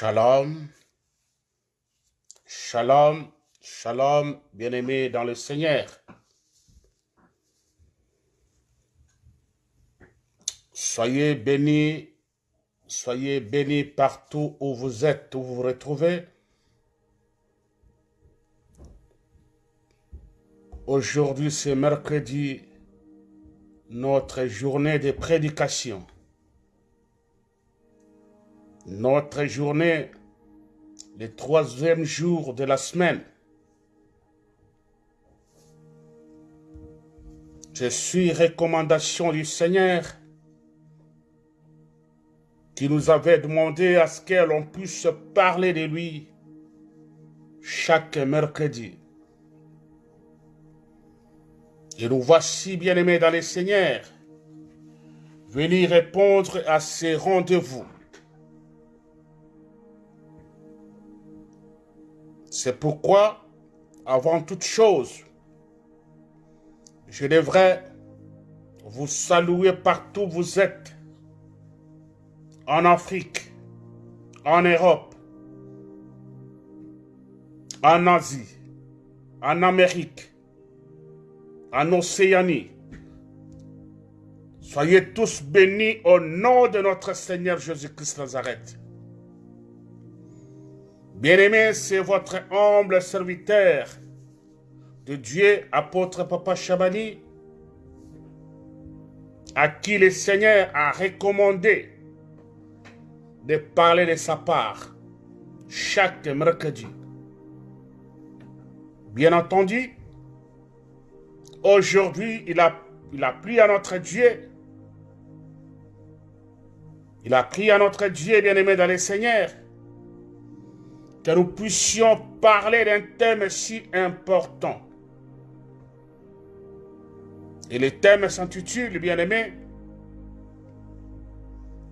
Shalom, shalom, shalom, bien-aimés dans le Seigneur. Soyez bénis, soyez bénis partout où vous êtes, où vous vous retrouvez. Aujourd'hui, c'est mercredi, notre journée de prédication. Notre journée, le troisième jour de la semaine. Je suis recommandation du Seigneur qui nous avait demandé à ce que l'on puisse parler de lui chaque mercredi. Et nous voici, bien-aimés dans les Seigneurs, venir répondre à ces rendez-vous. C'est pourquoi, avant toute chose, je devrais vous saluer partout où vous êtes, en Afrique, en Europe, en Asie, en Amérique, en Océanie. Soyez tous bénis au nom de notre Seigneur Jésus-Christ Nazareth. Bien-aimé, c'est votre humble serviteur de Dieu, apôtre Papa Chabani, à qui le Seigneur a recommandé de parler de sa part chaque mercredi. Bien entendu, aujourd'hui, il a, il pris à notre Dieu, il a pris à notre Dieu, bien-aimé dans le Seigneur, que nous puissions parler d'un thème si important. Et le thème s'intitule, bien-aimé,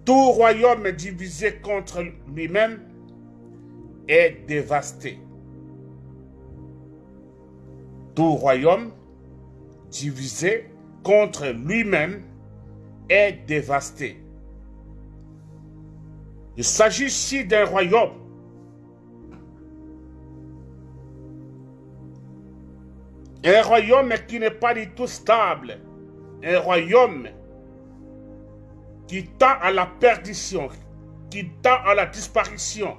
Tout royaume divisé contre lui-même est dévasté. Tout royaume divisé contre lui-même est dévasté. Il s'agit ici d'un royaume Un royaume qui n'est pas du tout stable. Un royaume qui tend à la perdition, qui tend à la disparition.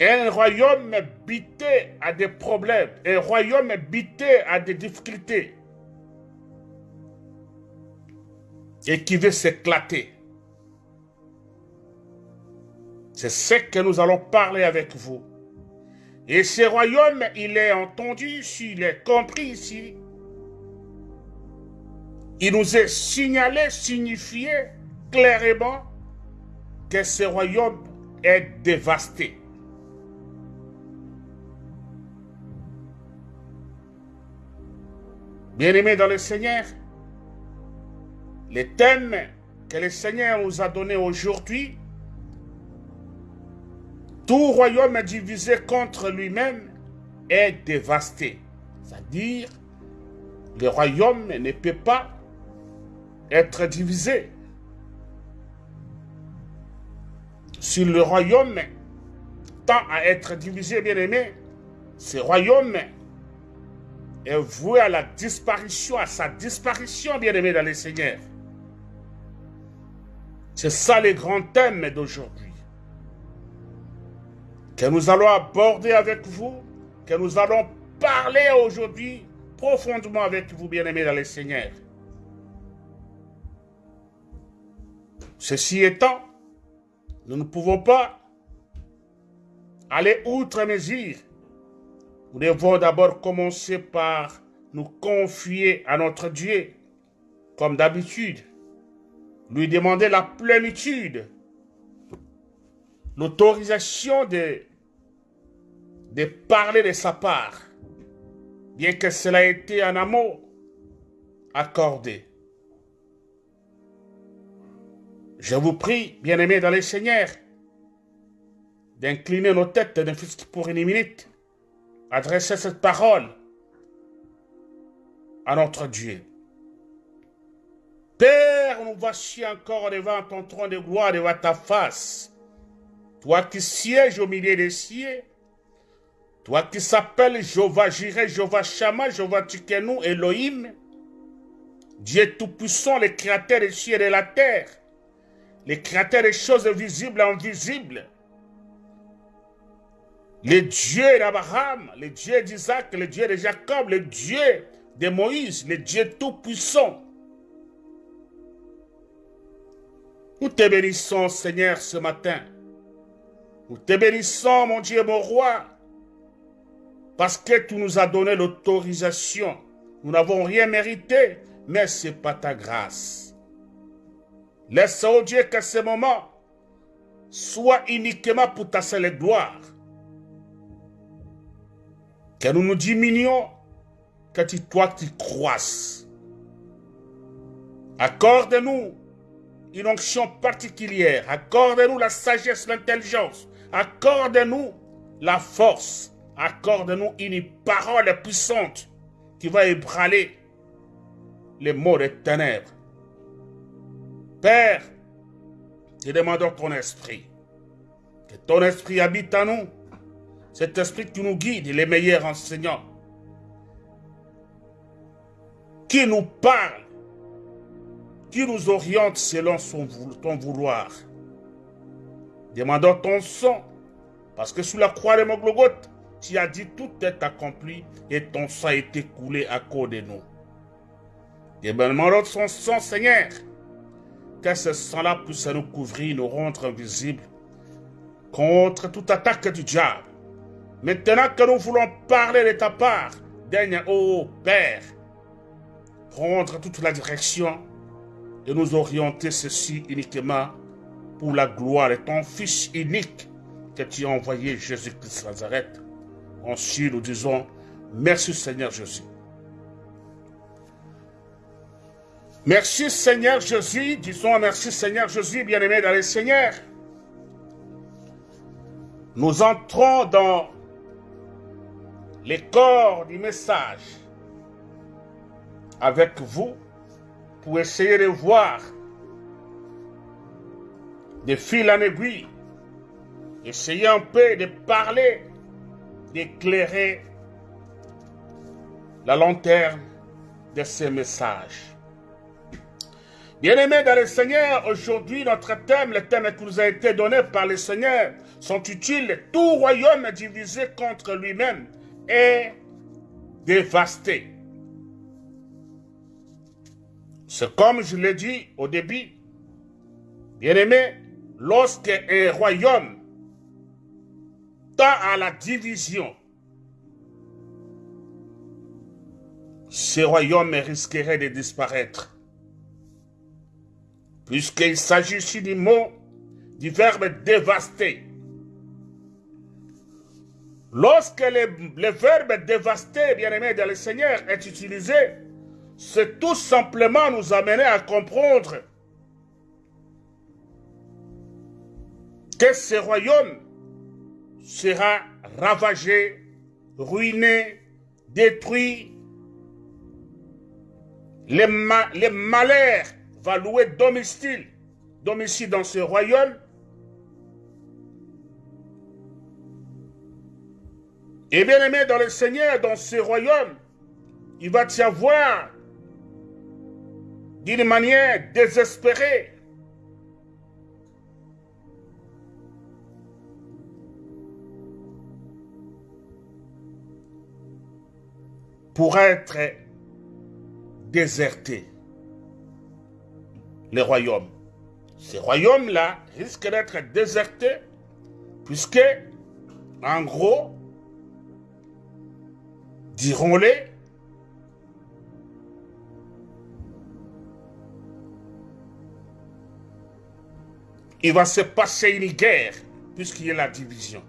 Un royaume bité à des problèmes, un royaume bité à des difficultés et qui veut s'éclater. C'est ce que nous allons parler avec vous. Et ce royaume, il est entendu s'il est compris ici. Il nous est signalé, signifié clairement que ce royaume est dévasté. Bien-aimés dans le Seigneur, le thème que le Seigneur nous a donné aujourd'hui tout royaume divisé contre lui-même est dévasté. C'est-à-dire, le royaume ne peut pas être divisé. Si le royaume tend à être divisé, bien aimé, ce royaume est voué à la disparition, à sa disparition, bien aimé dans les seigneurs. C'est ça le grand thème d'aujourd'hui que nous allons aborder avec vous, que nous allons parler aujourd'hui profondément avec vous, bien-aimés dans les Seigneurs. Ceci étant, nous ne pouvons pas aller outre mesure. Nous devons d'abord commencer par nous confier à notre Dieu, comme d'habitude, lui demander la plénitude l'autorisation de, parler de sa part, bien que cela ait été un amour accordé. Je vous prie, bien-aimés dans les seigneurs, d'incliner nos têtes d'un pour une minute, adresser cette parole à notre Dieu. Père, nous voici encore devant ton trône de gloire, devant ta face. Toi qui sièges au milieu des cieux, toi qui s'appelles Jéhovah Jireh, Jéhovah Shama, Jéhovah Tikenu, Elohim, Dieu Tout-Puissant, le créateur des cieux et de la terre, le créateur des choses visibles et invisibles, le Dieu d'Abraham, le Dieu d'Isaac, le Dieu de Jacob, le Dieu de Moïse, le Dieu Tout-Puissant. Nous te bénissons, Seigneur, ce matin. Nous te bénissons, mon Dieu, mon roi, parce que tu nous as donné l'autorisation. Nous n'avons rien mérité, mais c'est pas ta grâce. Laisse, oh Dieu, que ce moment soit uniquement pour ta seule gloire. Que nous nous diminuons, que tu, toi tu croisses. Accorde-nous une onction particulière. Accorde-nous la sagesse, l'intelligence. Accorde-nous la force. Accorde-nous une parole puissante qui va ébranler les mots des ténèbres. Père, te demandons ton esprit. Que ton esprit habite en nous. Cet esprit qui nous guide, les meilleurs enseignants. Qui nous parle. Qui nous oriente selon ton vouloir. Demandons ton sang. Parce que sous la croix de mon Golgotha, tu as dit tout est accompli et ton sang a été coulé à cause de nous. Demandons son sang, Seigneur que ce sang-là puisse nous couvrir, nous rendre invisibles contre toute attaque du diable. Maintenant que nous voulons parler de ta part, daigne, ô Père, prendre toute la direction et nous orienter ceci uniquement pour la gloire de ton Fils unique que tu as envoyé, Jésus-Christ Nazareth. Ensuite, nous disons, merci Seigneur Jésus. Merci Seigneur Jésus, disons merci Seigneur Jésus, bien-aimé dans le Seigneur. Nous entrons dans les corps du message avec vous pour essayer de voir de fil en aiguille, essayer un peu de parler, d'éclairer la lanterne de ces messages. Bien-aimés dans le Seigneur, aujourd'hui notre thème, le thème qui nous a été donné par le Seigneur, sont utiles. Tout royaume divisé contre lui-même est dévasté. C'est comme je l'ai dit au début. Bien-aimé, lorsque un royaume tend à la division, ce royaume risquerait de disparaître puisqu'il s'agit ici du mot, du verbe dévaster. Lorsque le, verbe dévaster, bien-aimé dans le Seigneur, est utilisé, c'est tout simplement nous amener à comprendre que ce royaume sera ravagé, ruiné, détruit. Les, les malheurs va louer domicile, domicile dans ce royaume. Et bien aimé dans le Seigneur, dans ce royaume, il va y avoir d'une manière désespérée pour être déserté les royaumes. Ces royaumes-là risquent d'être désertés puisque, en gros, dirons-les, il va se passer une guerre puisqu'il y a la division.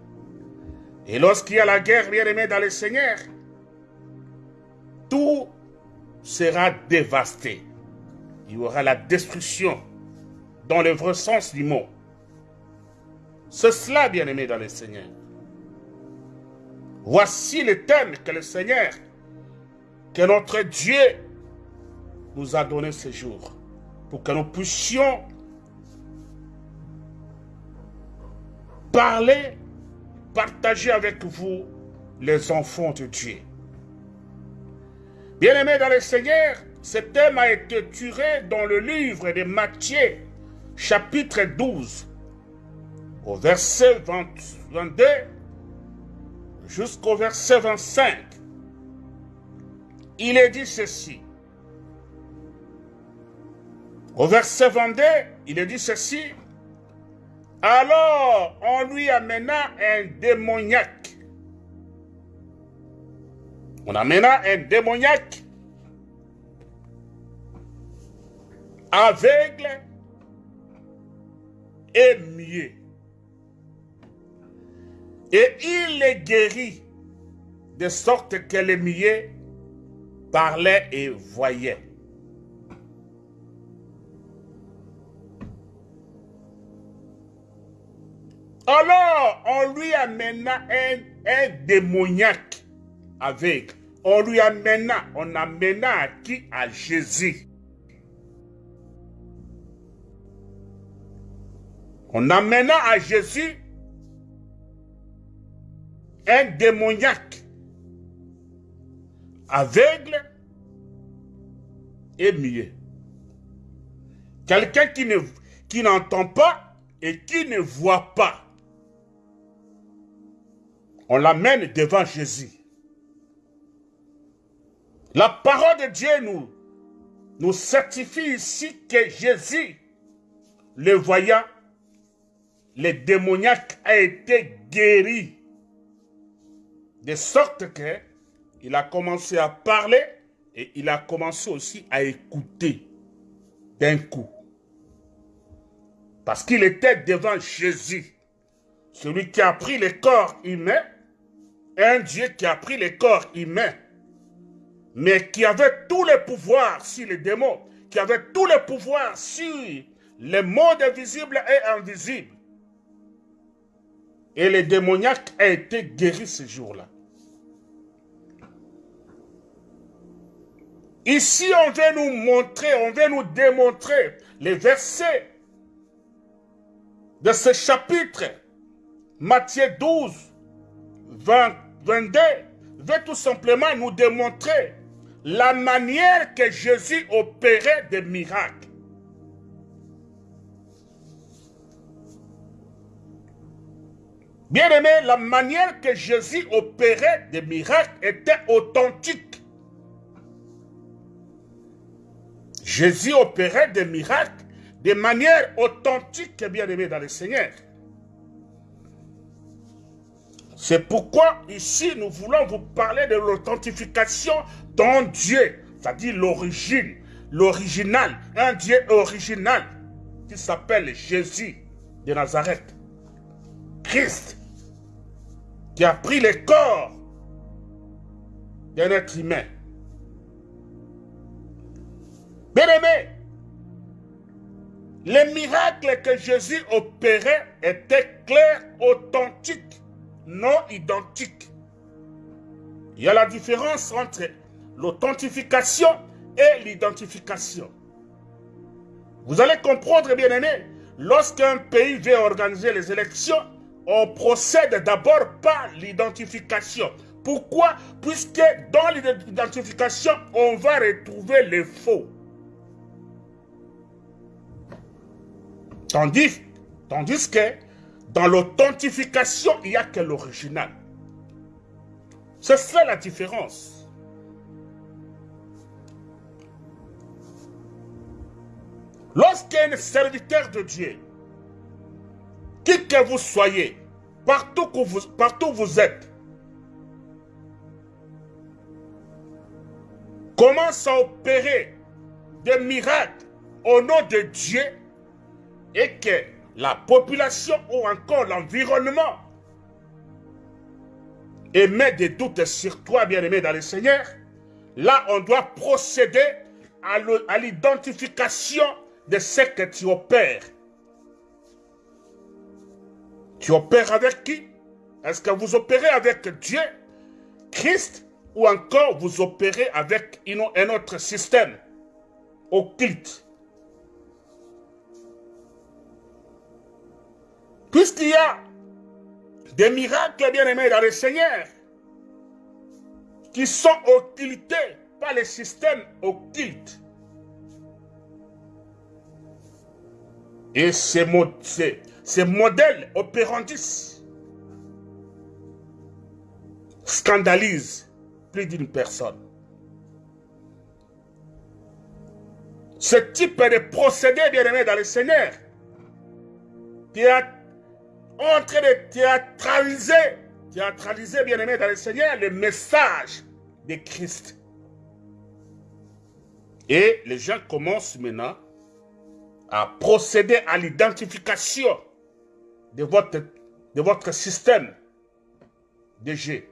Et lorsqu'il y a la guerre, bien aimé dans le Seigneur, tout sera dévasté il y aura la destruction dans le vrai sens du mot. C'est cela, bien-aimé dans le Seigneur. Voici le thème que le Seigneur, que notre Dieu nous a donné ce jour. pour que nous puissions parler, partager avec vous les enfants de Dieu. Bien-aimés dans le Seigneur, ce thème a été tiré dans le livre de Matthieu, chapitre 12, au verset 22 jusqu'au verset 25. Il est dit ceci. Au verset 22, il est dit ceci. Alors on lui amena un démoniaque on amena un démoniaque aveugle et muet. Et il les guérit de sorte que les muets parlait et voyait. Alors, on lui amena un, démoniaque avec. On lui amena, on amena à qui À Jésus. On amena à Jésus un démoniaque aveugle et muet. Quelqu'un qui ne qui n'entend pas et qui ne voit pas. On l'amène devant Jésus. La parole de Dieu nous, nous certifie ici que Jésus, le voyant, le démoniaque a été guéri. De sorte que il a commencé à parler et il a commencé aussi à écouter d'un coup. Parce qu'il était devant Jésus, celui qui a pris le corps humain, un Dieu qui a pris le corps humain mais qui avait tous les pouvoirs sur les démons, qui avait tous les pouvoirs sur les mondes visibles et invisibles. Et le démoniaque a été guéri ce jour-là. Ici, on veut nous montrer, on veut nous démontrer les versets de ce chapitre, Matthieu 12, 20, 22, veut tout simplement nous démontrer la manière que Jésus opérait des miracles. Bien aimé, la manière que Jésus opérait des miracles était authentique. Jésus opérait des miracles de manière authentique, bien aimé dans le Seigneur. C'est pourquoi ici nous voulons vous parler de l'authentification d'un Dieu, c'est-à-dire l'origine, l'original, un Dieu original qui s'appelle Jésus de Nazareth. Christ qui a pris le corps d'un être humain. Bien aimé, les miracles que Jésus opérait étaient clairs, authentiques non identiques. Il y a la différence entre l'authentification et l'identification. Vous allez comprendre, bien aimé, lorsqu'un pays veut organiser les élections, on procède d'abord par l'identification. Pourquoi? Puisque dans l'identification, on va retrouver les faux. Tandis, tandis que dans l'authentification, il n'y a que l'original. C'est ça la différence. Lorsqu'un serviteur de Dieu, qui que vous soyez, partout où vous, partout où vous êtes, commence à opérer des miracles au nom de Dieu et que la population ou encore l'environnement émet des doutes sur toi, bien-aimé dans le Seigneur, là, on doit procéder à l'identification de ce que tu opères. Tu opères avec qui? Est-ce que vous opérez avec Dieu, Christ, ou encore vous opérez avec un autre système occulte? Puisqu'il y a des miracles bien-aimés dans le Seigneur qui sont occultés par les systèmes occultes, Et ces, modèles opérandis scandalisent plus d'une personne. Ce type de procédé, bien-aimé, dans le Seigneur, qui est en train de théâtraliser, théâtraliser, bien-aimé, dans le Seigneur, le message de Christ. Et les gens commencent maintenant à procéder à l'identification de votre, de votre système de G.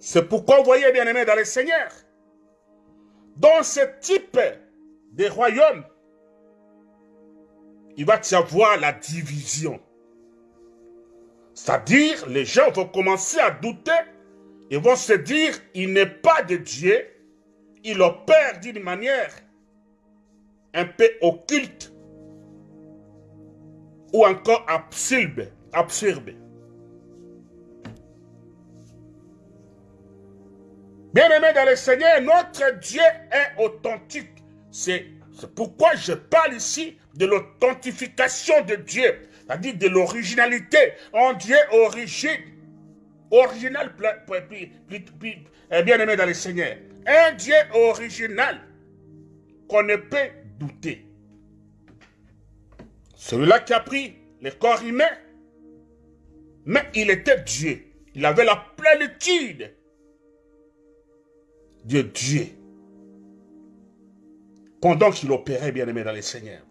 C'est pourquoi vous voyez, bien aimé, dans le Seigneur, dans ce type de royaume, il va y avoir la division. C'est-à-dire, les gens vont commencer à douter et vont se dire, il n'est pas de Dieu, il opère d'une manière un peu occulte ou encore absurde. Bien-aimé dans le Seigneur, notre Dieu est authentique. C'est pourquoi je parle ici de l'authentification de Dieu, c'est-à-dire de l'originalité. En Dieu original, eh, bien-aimé dans le Seigneur. Un Dieu original qu'on ne peut douter. Celui-là qui a pris le corps humain, mais il était Dieu. Il avait la plénitude de Dieu. Pendant qu'il opérait, bien-aimé, dans les seigneurs.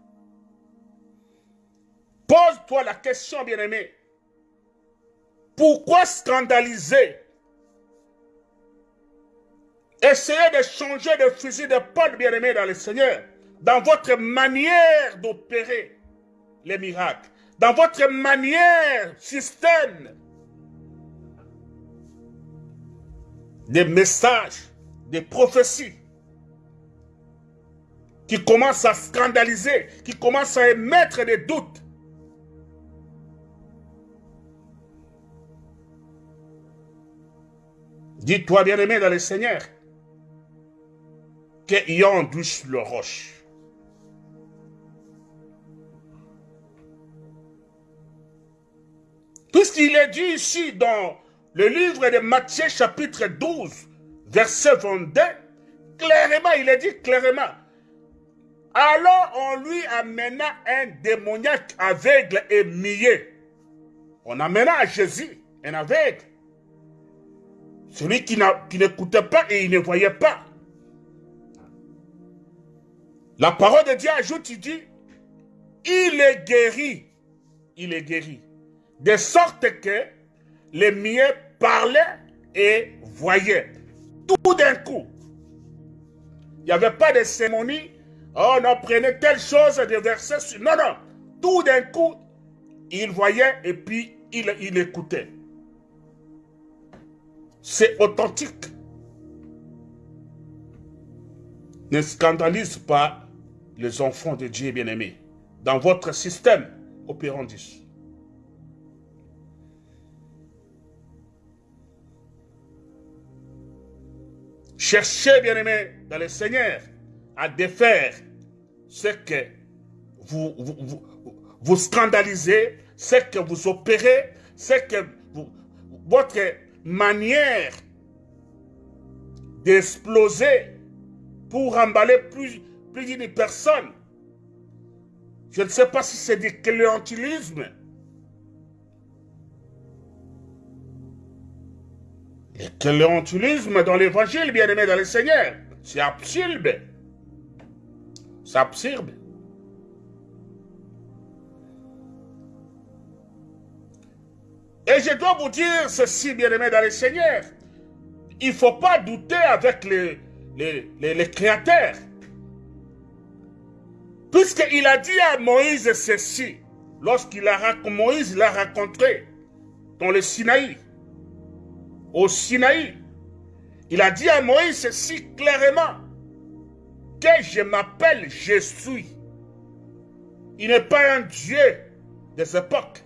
Pose-toi la question, bien-aimé. Pourquoi scandaliser? Essayez de changer de fusil de pote, bien-aimé, dans le Seigneur, dans votre manière d'opérer les miracles, dans votre manière, système, des messages, des prophéties qui commencent à scandaliser, qui commencent à émettre des doutes. Dis-toi, bien-aimé dans le Seigneur, qu'il en douche le roche. Puisqu'il est dit ici dans le livre de Matthieu chapitre 12, verset 22, clairement, il est dit clairement, alors on lui amena un démoniaque aveugle et muet. On amena à Jésus un aveugle. Celui qui n'écoutait pas et il ne voyait pas. La parole de Dieu ajoute, il dit, il est guéri. Il est guéri. De sorte que les miens parlaient et voyaient. Tout d'un coup. Il n'y avait pas de cérémonie. Oh, on apprenait telle chose des versets. Non, non. Tout d'un coup, il voyait et puis il, écoutait. C'est authentique. Ne scandalise pas les enfants de Dieu bien-aimés, dans votre système opérandis. Cherchez, bien-aimés, dans le Seigneur, à défaire ce que vous, scandalisez, ce que vous opérez, ce que votre manière d'exploser pour emballer plus, plus d'une personne. Je ne sais pas si c'est du clientélisme. Le clientélisme dans l'évangile, bien aimé dans le Seigneur, c'est absurde. C'est absurde. Et je dois vous dire ceci, bien aimé dans le Seigneur. Il ne faut pas douter avec les, les, les créateurs. Puisqu'il a dit à Moïse ceci, lorsqu'il a Moïse l'a rencontré dans le Sinaï, au Sinaï, il a dit à Moïse ceci clairement, que je m'appelle je suis. Il n'est pas un Dieu des époques.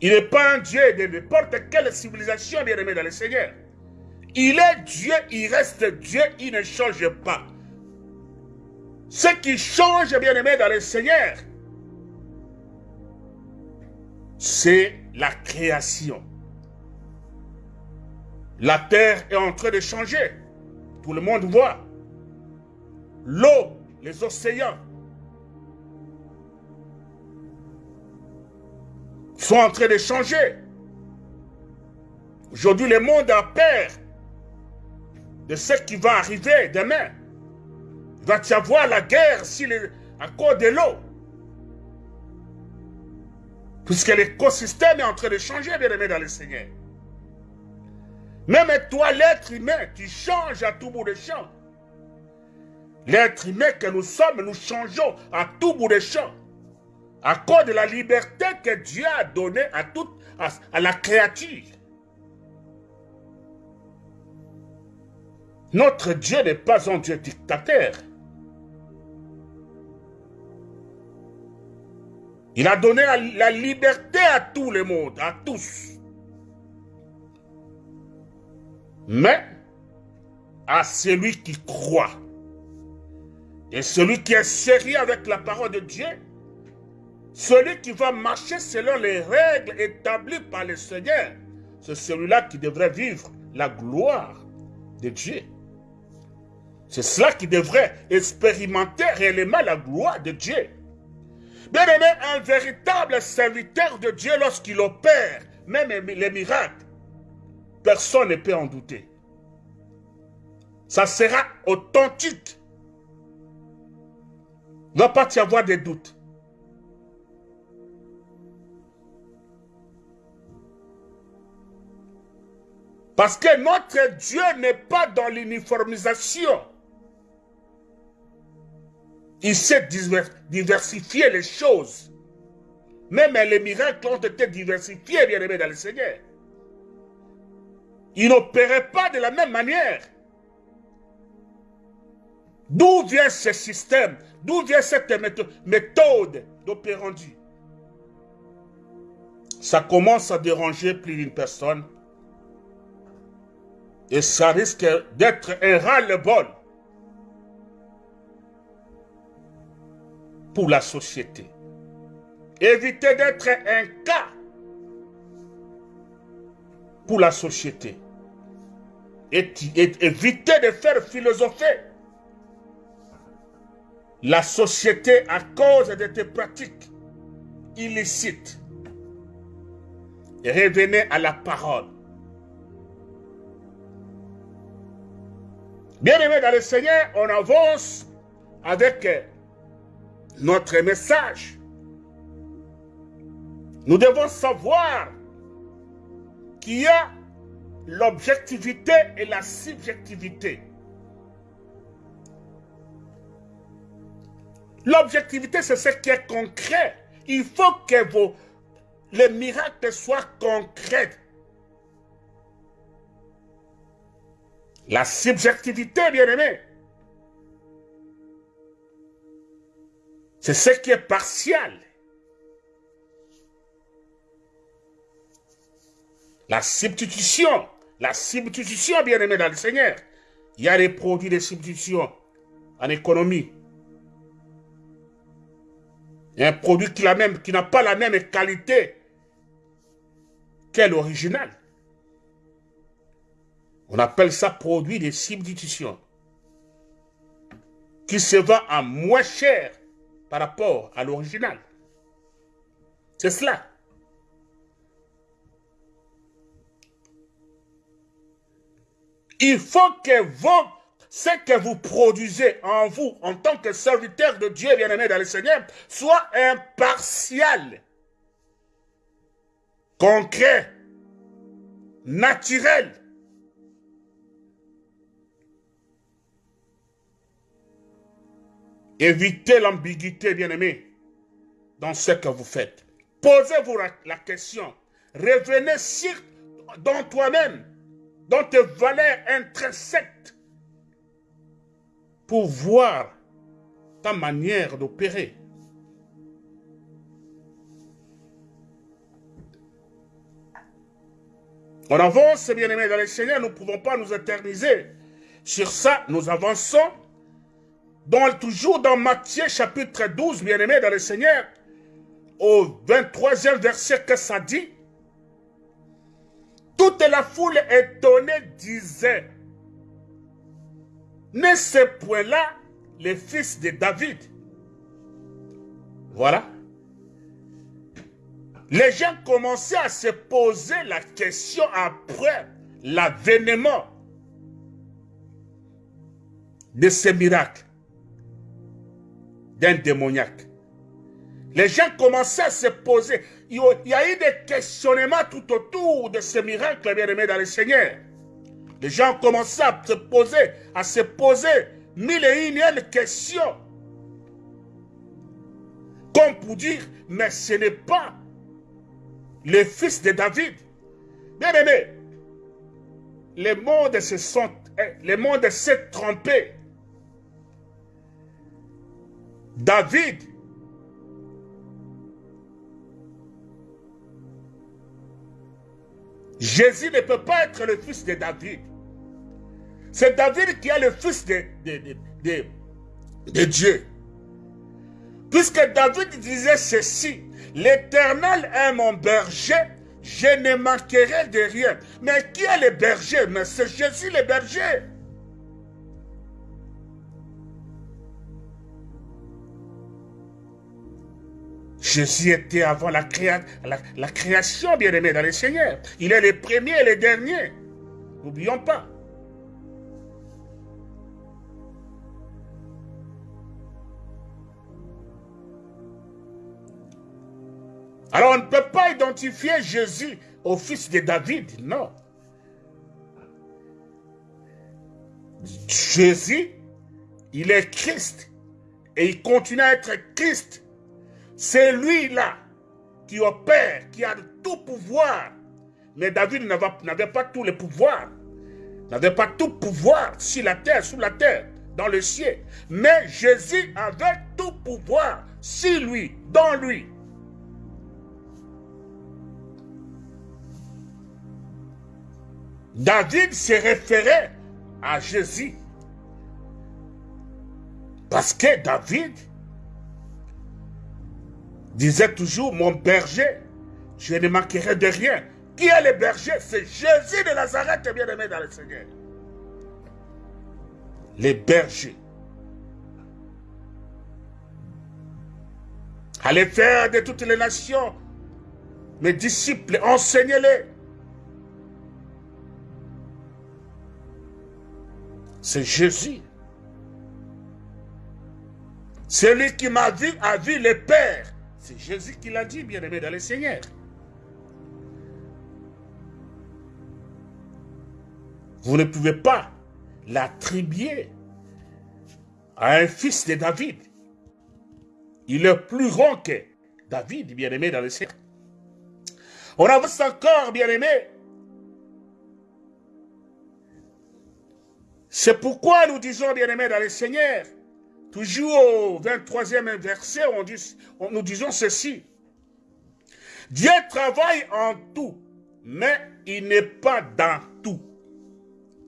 Il n'est pas un Dieu de n'importe quelle civilisation, bien aimé dans le Seigneur. Il est Dieu, il reste Dieu, il ne change pas. Ce qui change, bien aimé dans le Seigneur, c'est la création. La terre est en train de changer. Tout le monde voit. L'eau, les océans sont en train de changer. Aujourd'hui, le monde a peur de ce qui va arriver demain. Il va y avoir la guerre si à cause de l'eau. Puisque l'écosystème est en train de changer, bien aimé dans le Seigneur. Même toi, l'être humain, tu changes à tout bout de champ. L'être humain que nous sommes, nous changeons à tout bout de champ. À cause de la liberté que Dieu a donnée à, toute, à la créature. Notre Dieu n'est pas un Dieu dictateur. Il a donné la liberté à tout le monde, à tous. Mais à celui qui croit et celui qui est sérieux avec la parole de Dieu, celui qui va marcher selon les règles établies par le Seigneur, c'est celui-là qui devrait vivre la gloire de Dieu. C'est cela qui devrait expérimenter réellement la gloire de Dieu. Bien aimé, un véritable serviteur de Dieu, lorsqu'il opère, même les miracles, personne ne peut en douter. Ça sera authentique. Il ne va pas y avoir de doutes. Parce que notre Dieu n'est pas dans l'uniformisation. Il sait diversifier les choses. Même les miracles ont été diversifiés, bien aimés dans le Seigneur. Il n'opérait pas de la même manière. D'où vient ce système? D'où vient cette méthode d'opérandi? Ça commence à déranger plus d'une personne. Et ça risque d'être un ras-le-bol pour la société. Évitez d'être un cas pour la société. Et, évitez de faire philosopher la société à cause de tes pratiques illicites. Revenez à la parole. Bien aimé dans le Seigneur, on avance avec notre message. Nous devons savoir qu'il y a l'objectivité et la subjectivité. L'objectivité, c'est ce qui est concret. Il faut que vos, les miracles soient concrets. La subjectivité, bien aimé, C'est ce qui est partiel. La substitution, la substitution, bien aimé dans le Seigneur. Il y a des produits de substitution en économie. Il y a un produit qui n'a pas la même qualité qu'est l'original. On appelle ça produit de substitution. Qui se vend à moins cher par rapport à l'original. C'est cela. Il faut que ce que vous produisez en vous, en tant que serviteur de Dieu bien-aimé dans le Seigneur, soit impartial, concret, naturel, Évitez l'ambiguïté, bien-aimé, dans ce que vous faites. Posez-vous la question. Revenez sur, dans toi-même, dont tes valeurs intersectent pour voir ta manière d'opérer. On avance, bien aimé, dans le Seigneur, nous ne pouvons pas nous éterniser. Sur ça, nous avançons. Donc, toujours dans Matthieu chapitre 12, bien aimé, dans le Seigneur, au 23e verset que ça dit, toute la foule étonnée disait, n'est ce point-là le fils de David Voilà. Les gens commençaient à se poser la question après l'avènement de ce miracle d'un démoniaque. Les gens commençaient à se poser. Il y a eu des questionnements tout autour de ce miracle, bien aimé dans le Seigneur. Les gens commençaient à se poser, à se poser mille et une questions. Comme pour dire, mais ce n'est pas le fils de David. Bien aimé, le monde se eh, le monde s'est trompé. David Jésus ne peut pas être le fils de David. C'est David qui est le fils de, de, Dieu. Puisque David disait ceci, l'Éternel est mon berger, je ne manquerai de rien. Mais qui est le berger? Mais c'est Jésus le berger. Jésus était avant la, création, bien-aimé dans le Seigneur. Il est le premier et le dernier. N'oublions pas. Alors on ne peut pas identifier Jésus au fils de David, non. Jésus, il est Christ et il continue à être Christ c'est lui-là qui opère, qui a tout pouvoir. Mais David n'avait pas tout le pouvoir. N'avait pas tout pouvoir sur la terre, sous la terre, dans le ciel. Mais Jésus avait tout pouvoir sur lui, dans lui. David se référait à Jésus. Parce que David disait toujours, mon berger, je ne manquerai de rien. Qui est le berger? C'est Jésus de Nazareth, bien-aimé dans le Seigneur. Les bergers. Allez faire de toutes les nations mes disciples, enseignez-les. C'est Jésus. Celui qui m'a vu a vu le Père. C'est Jésus qui l'a dit, bien-aimé dans le Seigneur. Vous ne pouvez pas l'attribuer à un fils de David. Il est plus grand que David, bien-aimé dans le Seigneur. On avance encore, bien-aimé. C'est pourquoi nous disons, bien-aimé dans le Seigneur, Toujours au 23e verset, on nous disons ceci. Dieu travaille en tout, mais il n'est pas dans tout.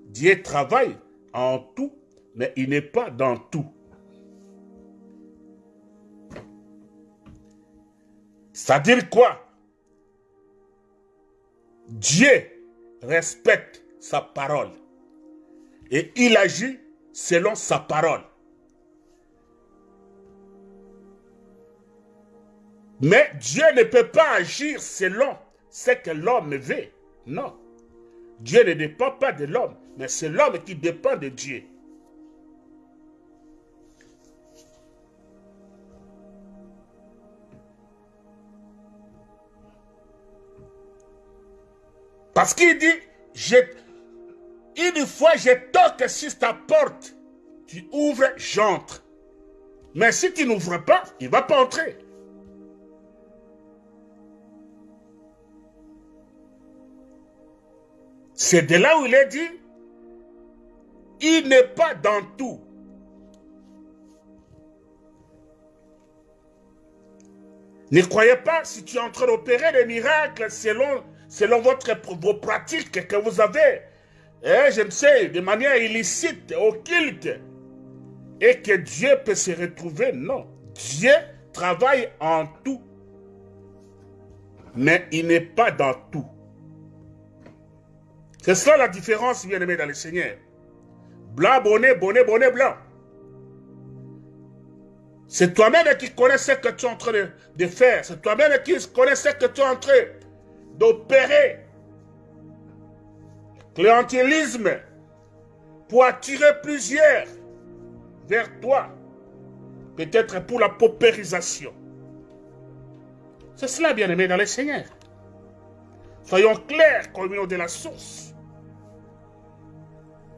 Dieu travaille en tout, mais il n'est pas dans tout. C'est-à-dire quoi? Dieu respecte sa parole et il agit selon sa parole. Mais Dieu ne peut pas agir selon ce que l'homme veut. Non. Dieu ne dépend pas de l'homme, mais c'est l'homme qui dépend de Dieu. Parce qu'il dit, une fois je toque sur ta porte, tu ouvres, j'entre. Mais si tu n'ouvres pas, il ne va pas entrer. C'est de là où il est dit, il n'est pas dans tout. Ne croyez pas si tu es en train d'opérer des miracles selon votre, vos pratiques que vous avez, hein, je ne sais, de manière illicite, occulte, et que Dieu peut se retrouver. Non. Dieu travaille en tout, mais il n'est pas dans tout. C'est ça la différence, bien aimé dans le Seigneur. Blanc, bonnet, bonnet, bonnet, blanc. C'est toi-même qui connais ce que tu es en train de, faire. C'est toi-même qui connais ce que tu es en train d'opérer. Clientélisme pour attirer plusieurs vers toi. Peut-être pour la paupérisation. C'est cela, bien-aimé, dans le Seigneur. Soyons clairs, communion de la source.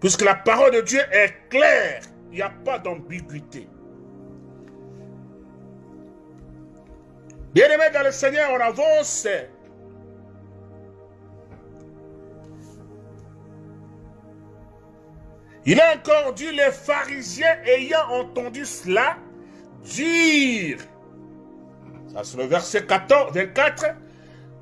Puisque la parole de Dieu est claire, il n'y a pas d'ambiguïté. Bien-aimé dans le Seigneur, on avance. Il a encore dit, les pharisiens ayant entendu cela, dire, ça c'est le verset 14, 24,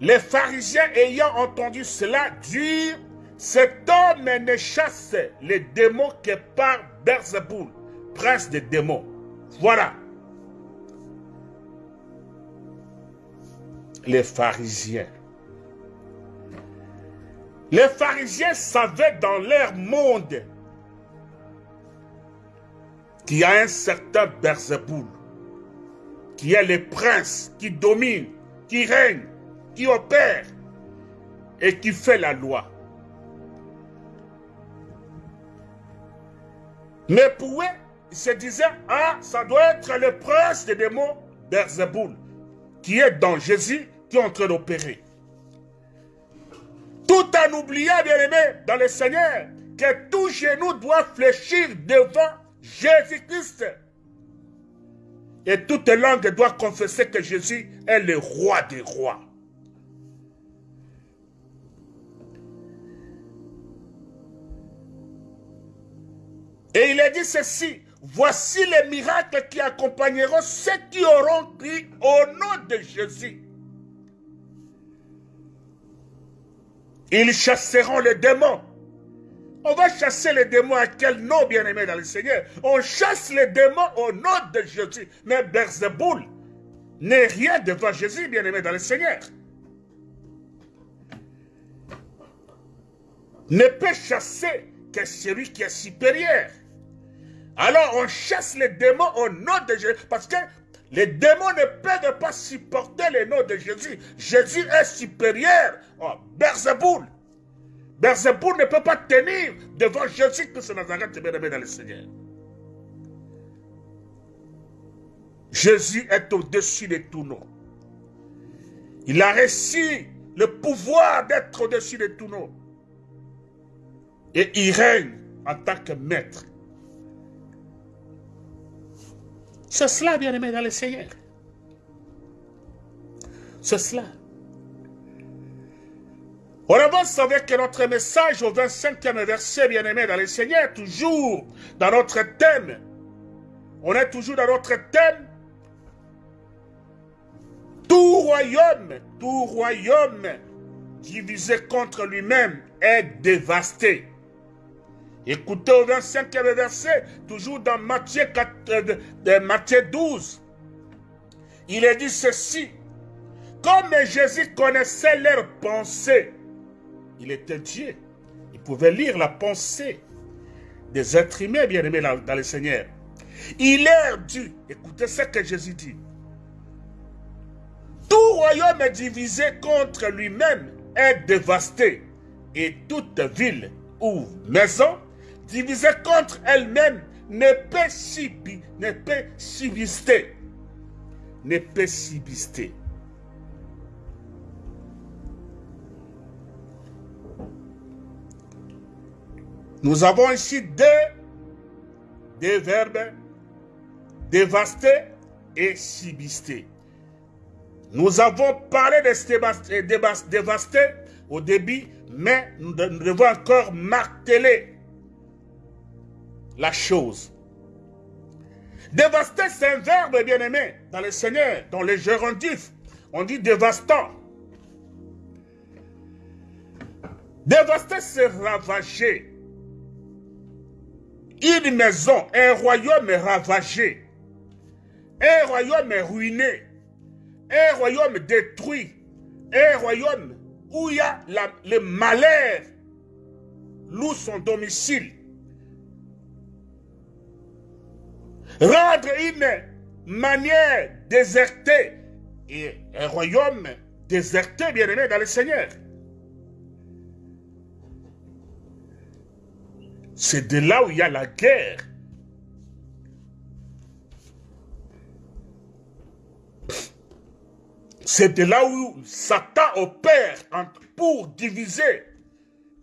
les pharisiens ayant entendu cela, dire, cet homme ne chasse les démons que par Berzeboul, prince des démons. Voilà. Les pharisiens. Les pharisiens savaient dans leur monde qu'il y a un certain Berzeboul, qui est le prince qui domine, qui règne, qui opère et qui fait la loi. Mais ils se disaient, ah, ça doit être le prince des démons, Berzeboul, qui est dans Jésus, qui est en train d'opérer. Tout en oubliant, bien aimé, dans le Seigneur, que tout genou doit fléchir devant Jésus-Christ. Et toute langue doit confesser que Jésus est le roi des rois. Et il a dit ceci, voici les miracles qui accompagneront ceux qui auront crié au nom de Jésus. Ils chasseront les démons. On va chasser les démons à quel nom, bien-aimé dans le Seigneur? On chasse les démons au nom de Jésus. Mais Berzeboul n'est rien devant Jésus, bien-aimé dans le Seigneur. Ne peut chasser que celui qui est supérieur. Alors on chasse les démons au nom de Jésus. Parce que les démons ne peuvent pas supporter le nom de Jésus. Jésus est supérieur. Oh, Berzeboul. Berzeboul ne peut pas tenir devant Jésus-Christ Nazareth, bien-aimé dans le Seigneur. Jésus est au-dessus de tout nom. Il a reçu le pouvoir d'être au-dessus de tout nom. Et il règne en tant que maître. C'est cela, bien-aimé dans le Seigneur. C'est cela. On avance avec notre message au 25e verset, bien-aimé dans le Seigneur, toujours dans notre thème. On est toujours dans notre thème. Tout royaume, tout royaume divisé contre lui-même est dévasté. Écoutez au 25e verset, toujours dans Matthieu, 4, euh, Matthieu 12. Il est dit ceci. Comme Jésus connaissait leurs pensées, il était Dieu. Il pouvait lire la pensée des êtres humains bien-aimés dans le Seigneur. Il est dû, écoutez ce que Jésus dit. Tout royaume divisé contre lui-même est dévasté, et toute ville ou maison divisée contre elle-même ne peut subsister. Ne peut subsister. Ne. Nous avons ici deux, deux verbes, dévaster et subsister. Nous avons parlé de dévaster au début, mais nous devons encore marteler la chose. Dévaster, c'est un verbe bien-aimé dans le Seigneur, dans les gérondifs. On dit dévastant. Dévaster, c'est ravager. Une maison, un royaume est ravagé. Un royaume est ruiné. Un royaume détruit. Un royaume où il y a le malheur loue son domicile. Rendre une manière désertée et un royaume déserté, bien aimé dans le Seigneur. C'est de là où il y a la guerre. C'est de là où Satan opère pour diviser,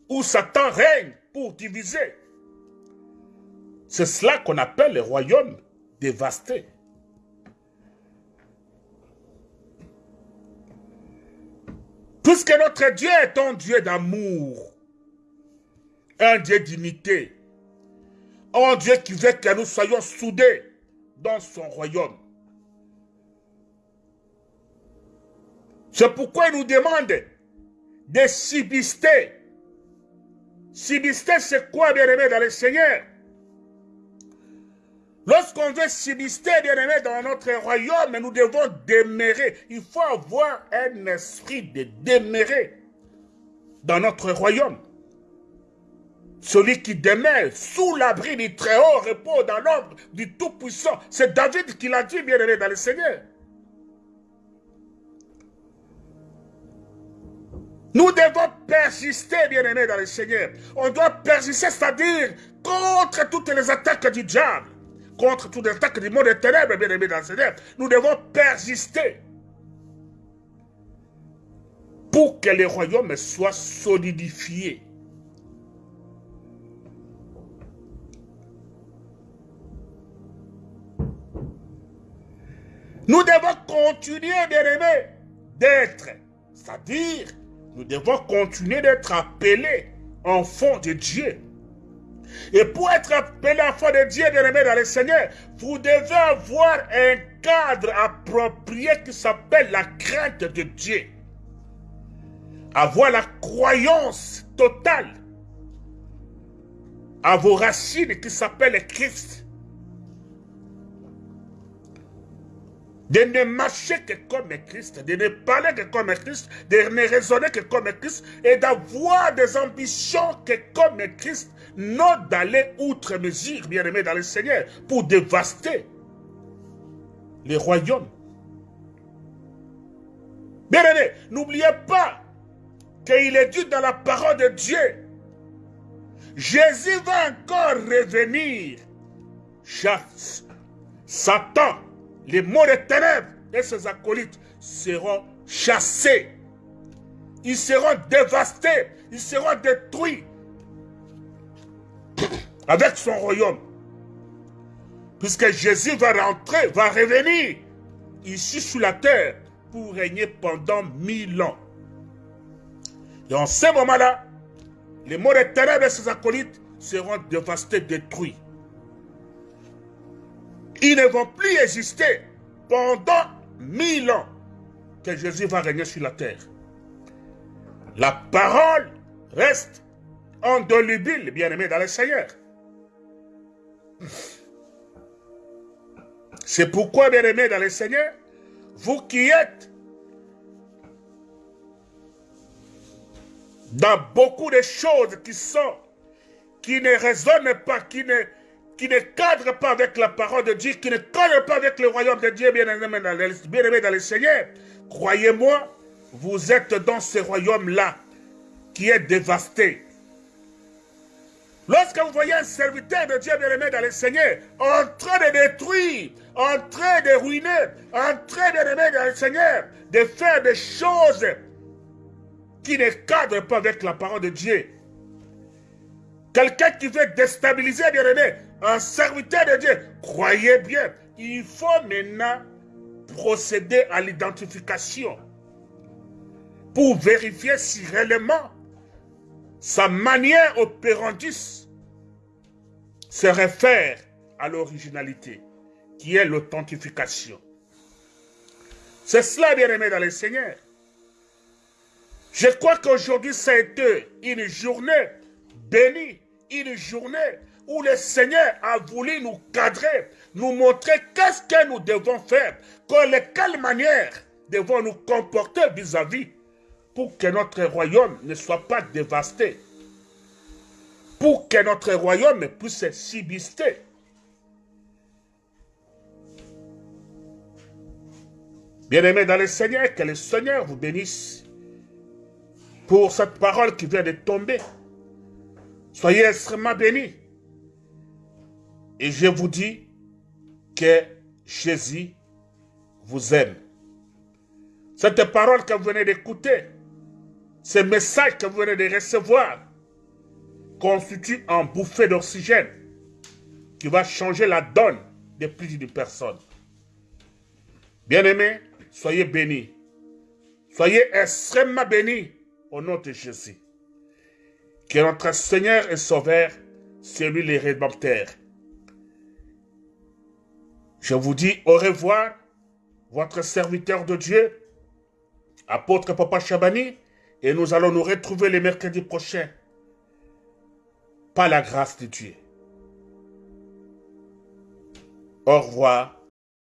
où Satan règne pour diviser. C'est cela qu'on appelle le royaume dévasté. Puisque notre Dieu est un Dieu d'amour, un Dieu d'unité. Un Dieu qui veut que nous soyons soudés dans son royaume. C'est pourquoi il nous demande de subsister. Subsister, c'est quoi, bien-aimé, dans le Seigneur? Lorsqu'on veut subsister, bien-aimé, dans notre royaume, nous devons demeurer. Il faut avoir un esprit de demeurer dans notre royaume. Celui qui demeure sous l'abri du Très-Haut repose dans l'ombre du Tout-Puissant. C'est David qui l'a dit, bien-aimé, dans le Seigneur. Nous devons persister, bien-aimé, dans le Seigneur. On doit persister, c'est-à-dire contre toutes les attaques du diable, contre toutes les attaques du monde des ténèbres, bien-aimé, dans le Seigneur. Nous devons persister pour que le royaume soit solidifié. Nous devons continuer, bien-aimés, d'être, c'est-à-dire, nous devons continuer d'être appelés enfants de Dieu. Et pour être appelé enfant de Dieu, bien-aimé dans le Seigneur, vous devez avoir un cadre approprié qui s'appelle la crainte de Dieu. Avoir la croyance totale à vos racines qui s'appellent Christ. De ne marcher que comme Christ, de ne parler que comme Christ, de ne raisonner que comme Christ et d'avoir des ambitions que comme Christ, non d'aller outre mesure, bien aimé dans le Seigneur, pour dévaster les royaumes. Bien aimé, n'oubliez pas qu'il est dit dans la parole de Dieu, Jésus va encore revenir. Chasse, Satan les mots des ténèbres et ses acolytes seront chassés. Ils seront dévastés. Ils seront détruits avec son royaume. Puisque Jésus va rentrer, va revenir ici sur la terre pour régner pendant mille ans. Et en ce moment-là, les mots des ténèbres et ses acolytes seront dévastés, détruits ils ne vont plus exister pendant mille ans que Jésus va régner sur la terre. La parole reste indolubile, bien-aimé dans le Seigneur. C'est pourquoi, bien-aimé dans le Seigneur, vous qui êtes dans beaucoup de choses qui sont, qui ne résonnent pas, qui ne, qui ne cadre pas avec la parole de Dieu, qui ne cadre pas avec le royaume de Dieu, bien-aimé dans, dans le Seigneur, croyez-moi, vous êtes dans ce royaume-là qui est dévasté. Lorsque vous voyez un serviteur de Dieu bien-aimé dans le Seigneur en train de détruire, en train de ruiner, en train bien-aimé dans le Seigneur, de faire des choses qui ne cadrent pas avec la parole de Dieu, quelqu'un qui veut déstabiliser, bien-aimé, un serviteur de Dieu, croyez bien, il faut maintenant procéder à l'identification pour vérifier si réellement sa manière opérandis se réfère à l'originalité, qui est l'authentification. C'est cela, bien aimé dans le Seigneur. Je crois qu'aujourd'hui, ça une journée bénie, une journée où le Seigneur a voulu nous cadrer, nous montrer qu'est-ce que nous devons faire, de quelle manière devons nous comporter vis-à-vis pour que notre royaume ne soit pas dévasté, pour que notre royaume puisse subsister. Bien-aimés dans le Seigneur, que le Seigneur vous bénisse pour cette parole qui vient de tomber. Soyez extrêmement bénis. Et je vous dis que Jésus vous aime. Cette parole que vous venez d'écouter, ce message que vous venez de recevoir, constitue un bouffée d'oxygène qui va changer la donne de plus d'une personne. Bien-aimés, soyez bénis. Soyez extrêmement bénis au nom de Jésus. Que notre Seigneur et Sauveur, c'est lui le Rédempteur. Je vous dis au revoir, votre serviteur de Dieu, apôtre Papa Chabani, et nous allons nous retrouver le mercredi prochain. Par la grâce de Dieu. Au revoir